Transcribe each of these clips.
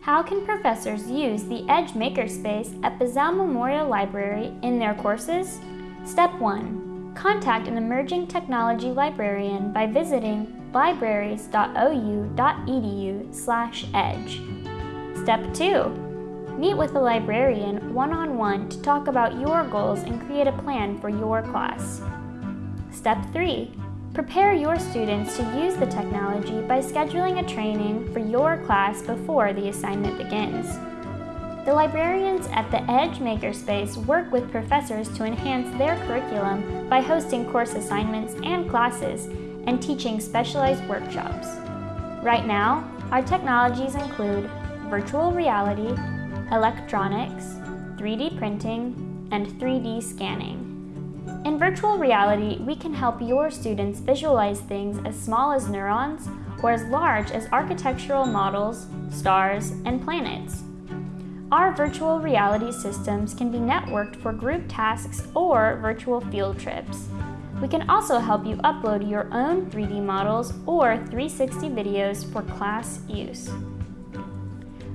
How can professors use the EDGE Makerspace at Bizzell Memorial Library in their courses? Step 1. Contact an emerging technology librarian by visiting libraries.ou.edu slash edge. Step 2. Meet with a librarian one-on-one -on -one to talk about your goals and create a plan for your class. Step 3. Prepare your students to use the technology by scheduling a training for your class before the assignment begins. The librarians at the EDGE Makerspace work with professors to enhance their curriculum by hosting course assignments and classes and teaching specialized workshops. Right now, our technologies include virtual reality, electronics, 3D printing, and 3D scanning. In virtual reality, we can help your students visualize things as small as neurons or as large as architectural models, stars, and planets. Our virtual reality systems can be networked for group tasks or virtual field trips. We can also help you upload your own 3D models or 360 videos for class use.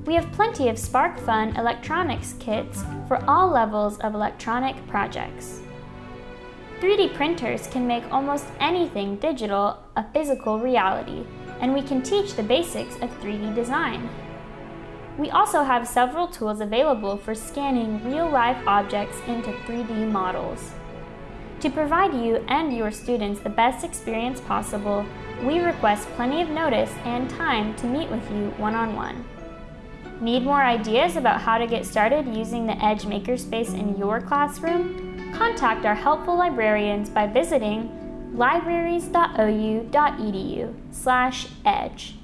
We have plenty of SparkFun electronics kits for all levels of electronic projects. 3D printers can make almost anything digital a physical reality, and we can teach the basics of 3D design. We also have several tools available for scanning real-life objects into 3D models. To provide you and your students the best experience possible, we request plenty of notice and time to meet with you one-on-one. -on -one. Need more ideas about how to get started using the EDGE Makerspace in your classroom? Contact our helpful librarians by visiting libraries.ou.edu slash edge.